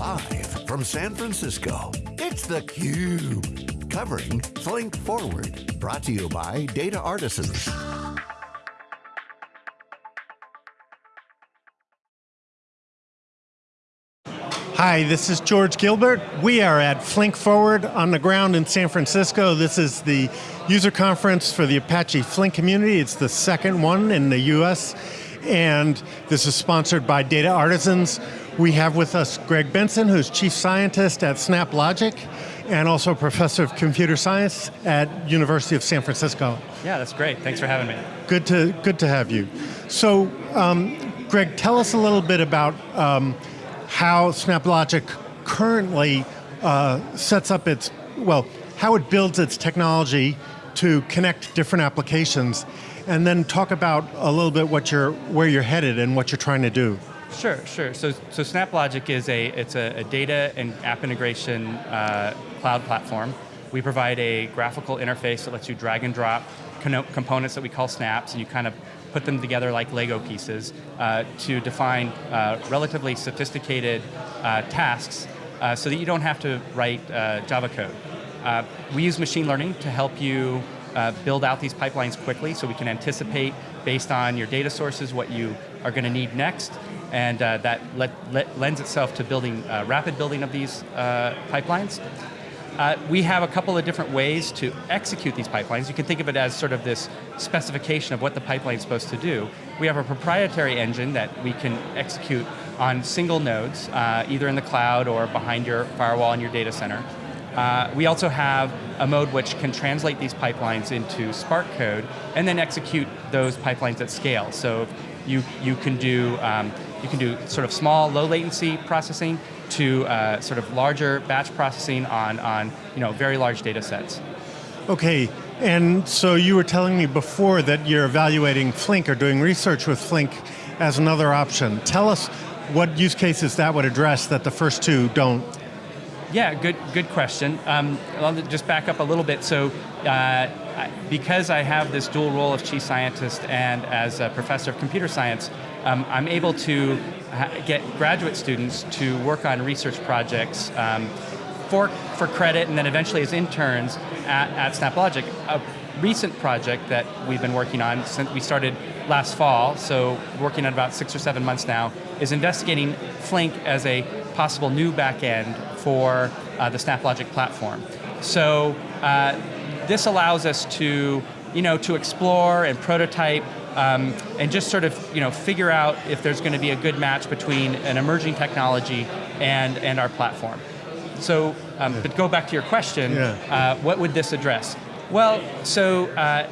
Live from San Francisco, it's theCUBE. Covering Flink Forward. Brought to you by Data Artisans. Hi, this is George Gilbert. We are at Flink Forward on the ground in San Francisco. This is the user conference for the Apache Flink community. It's the second one in the US, and this is sponsored by Data Artisans. We have with us Greg Benson, who's Chief Scientist at SnapLogic, and also Professor of Computer Science at University of San Francisco. Yeah, that's great. Thanks for having me. Good to, good to have you. So, um, Greg, tell us a little bit about um, how SnapLogic currently uh, sets up its, well, how it builds its technology to connect different applications, and then talk about a little bit what you're, where you're headed and what you're trying to do. Sure, sure. So, so SnapLogic is a, it's a, a data and app integration uh, cloud platform. We provide a graphical interface that lets you drag and drop components that we call snaps, and you kind of put them together like Lego pieces uh, to define uh, relatively sophisticated uh, tasks uh, so that you don't have to write uh, Java code. Uh, we use machine learning to help you build out these pipelines quickly so we can anticipate based on your data sources what you are going to need next and that let, let lends itself to building rapid building of these pipelines. Uh, we have a couple of different ways to execute these pipelines. You can think of it as sort of this specification of what the pipeline is supposed to do. We have a proprietary engine that we can execute on single nodes, uh, either in the cloud or behind your firewall in your data center. Uh, we also have a mode which can translate these pipelines into Spark code and then execute those pipelines at scale. So you, you can do um, you can do sort of small, low latency processing to uh, sort of larger batch processing on, on you know, very large data sets. Okay, and so you were telling me before that you're evaluating Flink or doing research with Flink as another option. Tell us what use cases that would address that the first two don't. Yeah, good, good question. Um, I'll just back up a little bit. So, uh, because I have this dual role of chief scientist and as a professor of computer science, um, I'm able to get graduate students to work on research projects um, for, for credit and then eventually as interns at, at SnapLogic. A recent project that we've been working on since we started last fall, so working on about six or seven months now, is investigating Flink as a possible new backend for uh, the SnapLogic platform. So uh, this allows us to, you know, to explore and prototype um, and just sort of you know, figure out if there's going to be a good match between an emerging technology and, and our platform. So, um, but go back to your question, yeah. uh, what would this address? Well, so uh,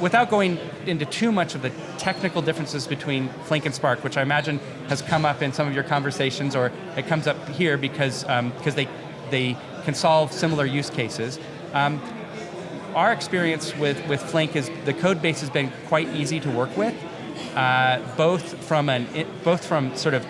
without going into too much of the technical differences between Flink and Spark, which I imagine has come up in some of your conversations, or it comes up here because um, because they they can solve similar use cases. Um, our experience with, with Flink is the code base has been quite easy to work with, uh, both from an both from sort of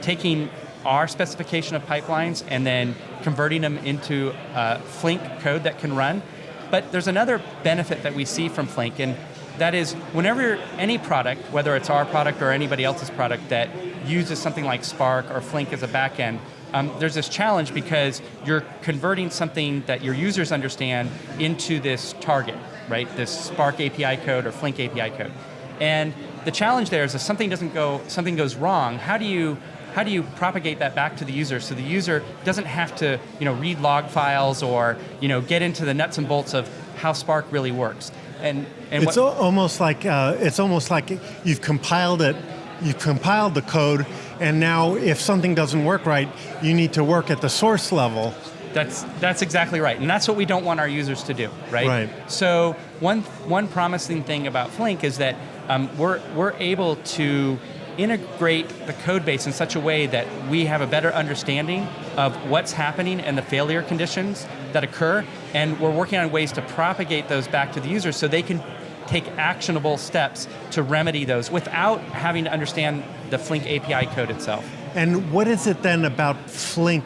taking our specification of pipelines and then converting them into uh, Flink code that can run. But there's another benefit that we see from Flink, and that is whenever any product, whether it's our product or anybody else's product that uses something like Spark or Flink as a backend, um, there's this challenge because you're converting something that your users understand into this target, right? This Spark API code or Flink API code. And the challenge there is if something doesn't go, something goes wrong, how do you how do you propagate that back to the user so the user doesn't have to you know, read log files or you know, get into the nuts and bolts of how Spark really works? And, and it's almost like uh, it's almost like you've compiled it, you've compiled the code, and now if something doesn't work right, you need to work at the source level. That's, that's exactly right, and that's what we don't want our users to do, right? Right. So one, one promising thing about Flink is that um, we're, we're able to integrate the code base in such a way that we have a better understanding of what's happening and the failure conditions that occur, and we're working on ways to propagate those back to the users so they can take actionable steps to remedy those without having to understand the Flink API code itself. And what is it then about Flink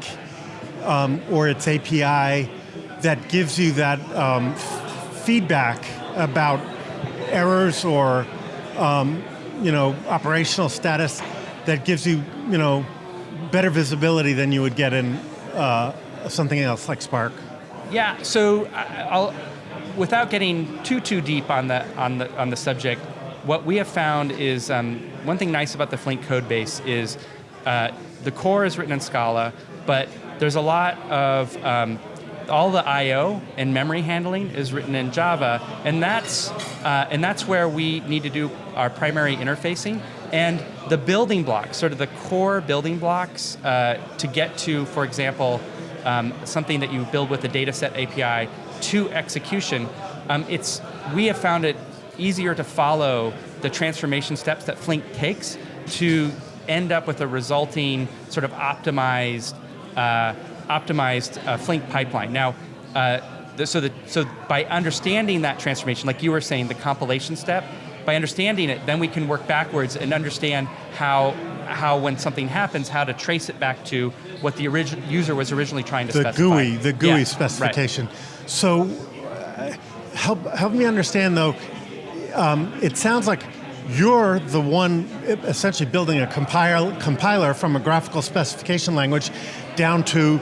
um, or its API that gives you that um, feedback about errors or um, you know, operational status that gives you, you know, better visibility than you would get in uh, something else like Spark. Yeah. So I'll, without getting too too deep on the on the on the subject, what we have found is um, one thing nice about the Flink code base is uh, the core is written in Scala, but there's a lot of um, all the I/O and memory handling is written in Java, and that's uh, and that's where we need to do our primary interfacing and the building blocks, sort of the core building blocks uh, to get to, for example, um, something that you build with the dataset API to execution. Um, it's we have found it easier to follow the transformation steps that Flink takes to end up with a resulting sort of optimized uh, optimized uh, Flink pipeline. Now, uh, so, the, so by understanding that transformation, like you were saying, the compilation step, by understanding it, then we can work backwards and understand how, how when something happens, how to trace it back to what the user was originally trying to The specify. GUI, the GUI Yeah, right. specification. So, uh, help help me understand though. Um, it sounds like you're the one essentially building a compile, compiler from a graphical specification language down to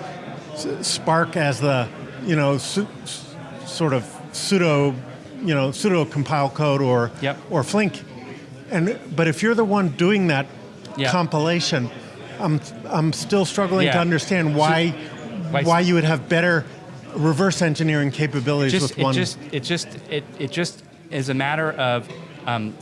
Spark as the you know sort of pseudo you know pseudo compile code or Yep. or Flink. And but if you're the one doing that Yeah. compilation, I'm I'm still struggling to understand why Why- why you would have better reverse engineering capabilities just, with it one. just it just it, it just is a matter of um,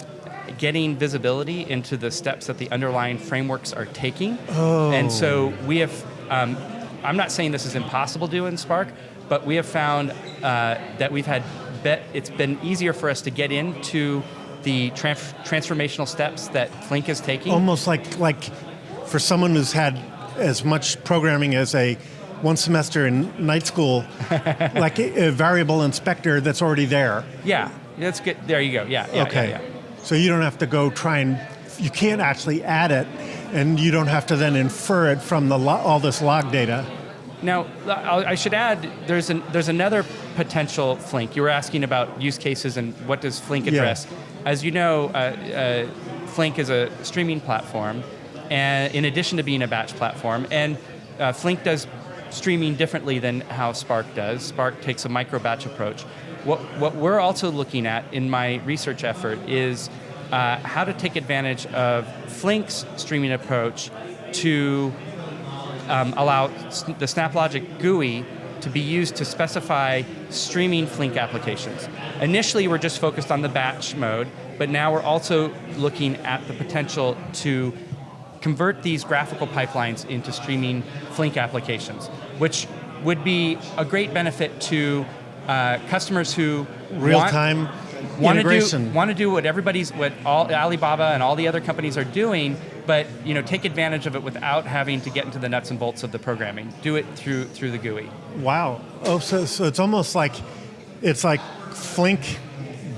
getting visibility into the steps that the underlying frameworks are taking. Oh. And so we have. Um, I'm not saying this is impossible to do in Spark, but we have found uh, that we've had. Bet it's been easier for us to get into the trans- transformational steps that Flink is taking. almost like like for someone who's had as much programming as a one semester in night school, like a, a variable inspector that's already there. Yeah, that's good. There you go. Yeah. yeah okay. Yeah, yeah. So you don't have to go try and you can't actually add it, and you don't have to then infer it from the all this log data. Now, I'll- should add, there's, an, there's another potential Flink. You were asking about use cases and what does Flink Yeah. address. As you know, uh, uh, Flink is a streaming platform, and in addition to being a batch platform, and uh, Flink does streaming differently than how Spark does. Spark takes a micro batch approach. What, what we're also looking at in my research effort is uh, how to take advantage of Flink's streaming approach to um, allow the SnapLogic GUI to be used to specify streaming Flink applications. Initially, we're just focused on the batch mode, but now we're also looking at the potential to convert these graphical pipelines into streaming Flink applications, which would be a great benefit to uh, customers who Real want- to do want to do what everybody's what all Alibaba and all the other companies are doing, but you know take advantage of it without having to get into the nuts and bolts of the programming. Do it through through the GUI. Wow. Oh, so, so it's almost like it's like Flink,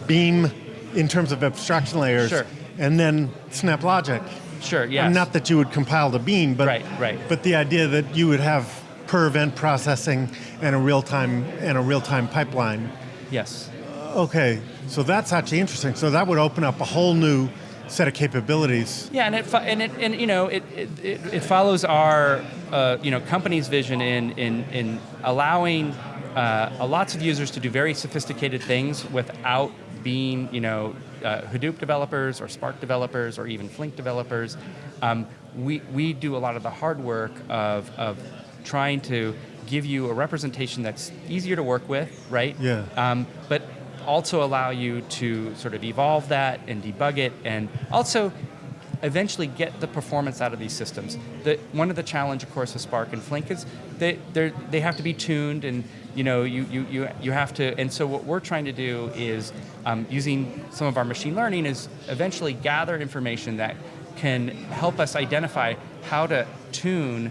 Beam, in terms of abstraction layers, Sure. and then SnapLogic. Sure. Yeah. And Not that you would compile the Beam, but Right, right. But the idea that you would have per event processing and a real time and a real time pipeline. yes. Okay, so that's actually interesting. So that would open up a whole new set of capabilities. Yeah, and it and it and you know it it, it, follows our uh, you know company's vision in in in allowing uh, lots of users to do very sophisticated things without being you know uh, Hadoop developers or Spark developers or even Flink developers. Um, we we do a lot of the hard work of of trying to give you a representation that's easier to work with, right? Yeah. Um, but also allow you to sort of evolve that and debug it and also eventually get the performance out of these systems. The, one of the challenge, of course, with Spark and Flink is they they're, have to be tuned, and you know you, you you you have to. And so what we're trying to do is um, using some of our machine learning is eventually gather information that can help us identify how to tune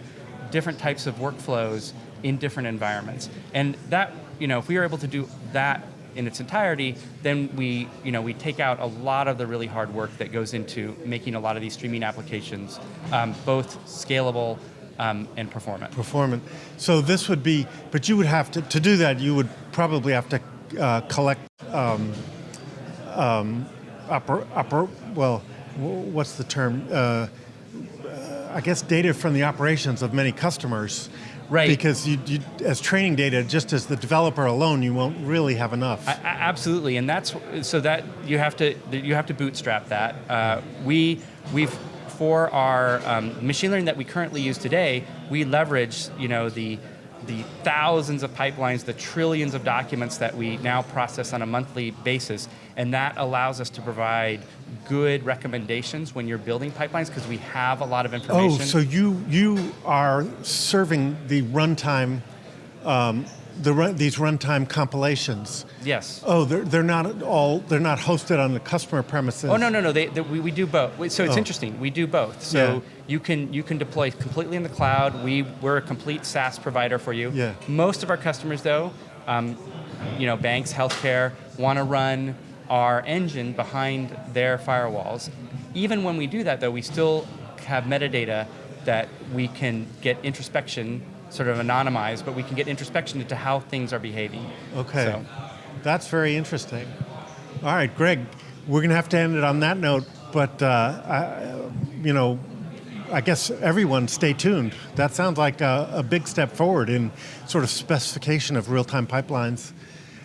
different types of workflows in different environments. And that you know if we are able to do that in its entirety, then we, you know, we take out a lot of the really hard work that goes into making a lot of these streaming applications um, both scalable um, and performant. performant. So this would be, but you would have to, to do that, you would probably have to uh, collect, um, um, upper, upper, well, what's the term? Uh, I guess, data from the operations of many customers. Right. Because you, you, as training data, just as the developer alone, you won't really have enough. A- a- Absolutely, and that's so that you have to you have to bootstrap that. Uh, we we've for our um, machine learning that we currently use today, we leverage you know the the thousands of pipelines, the trillions of documents that we now process on a monthly basis, and that allows us to provide good recommendations when you're building pipelines because we have a lot of information. oh, information. so you you are serving the runtime, um, the run, these runtime compilations. yes. Oh, they're, they're not all they're not hosted on the customer premises. Oh no no no! They, they, we, we do both. So it's Oh. interesting. We do both. So Yeah. you can you can deploy completely in the cloud. We we're a complete SaaS provider for you. Yeah. Most of our customers though, um, you know, banks, healthcare, want to run our engine behind their firewalls. Even when we do that though, we still have metadata that we can get introspection sort of anonymized, but we can get introspection into how things are behaving. Okay. So, That's very interesting. All right, Greg, we're going to have to end it on that note, but, uh, I, you know, I guess everyone stay tuned. That sounds like a, a big step forward in sort of specification of real time pipelines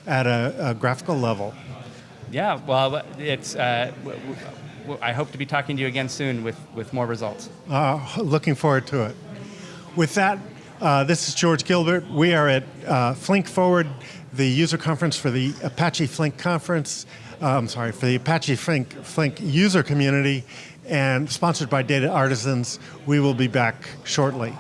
at a, a graphical level. Yeah, well, it's. Uh, I hope to be talking to you again soon with, with more results. Uh, looking forward to it. With that, uh, this is George Gilbert. We are at uh, Flink Forward, the user conference for the Apache Flink conference. Uh, I'm sorry, for the Apache Flink, Flink user community, and sponsored by Data Artisans. We will be back shortly.